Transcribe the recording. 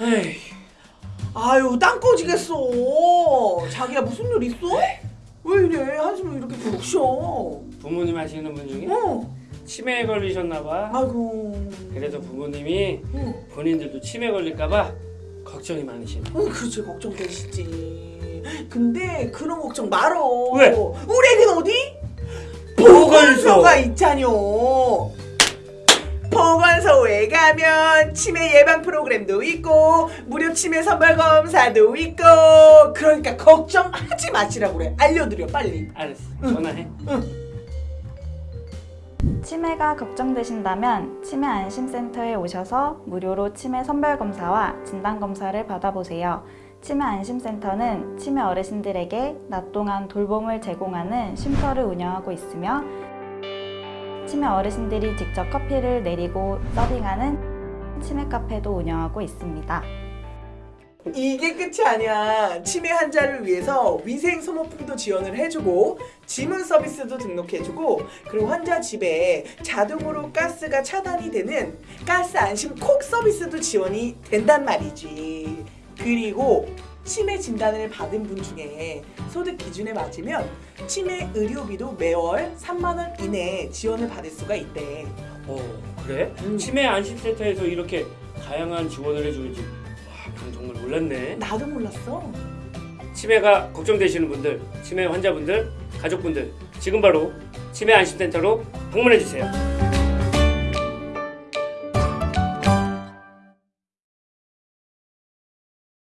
에이, 아유 땅 꺼지겠어 자기야 무슨 일 있어? 왜 이래 한숨을 이렇게 푹 쉬어 부모님 하시는 분 중에 어 치매에 걸리셨나봐. 아이고 그래서 부모님이 응. 본인들도 치매 걸릴까봐 걱정이 많으시네. 어, 그렇지 걱정되시지 근데 그런 걱정 말어 왜? 우리 애는 어디? 보건소. 보건소가 보건 소에 가면 치매 예방 프로그램도 있고 무료 치매 선발 검사도 있고 그러니까 걱정하지 마시라고 그래 알려드려 빨리 알았어. 전화해. 치매가 걱정되신다면 치매 안심센터에 오셔서 무료로 치매 선별 검사와 진단 검사를 받아보세요. 치매 안심센터는 치매 어르신들에게 낮 동안 돌봄을 제공하는 쉼터를 운영하고 있으며 치매 어르신들이 직접 커피를 내리고 서빙하는 치매 카페도 운영하고 있습니다. 이게 끝이 아니야. 치매 환자를 위해서 위생 소모품도 지원을 해주고 지문 서비스도 등록해주고 그리고 환자 집에 자동으로 가스가 차단이 되는 가스 안심 콕 서비스도 지원이 된단 말이지. 그리고 치매 진단을 받은 분 중에 소득 기준에 맞으면 치매 의료비도 매월 3만 원 이내에 지원을 받을 수가 있대. 어, 그래? 음. 치매 안심센터에서 이렇게 다양한 지원을 해주는지 와, 난 정말 몰랐네. 나도 몰랐어. 치매가 걱정되시는 분들, 치매 환자분들, 가족분들 지금 바로 치매 안심센터로 방문해 주세요.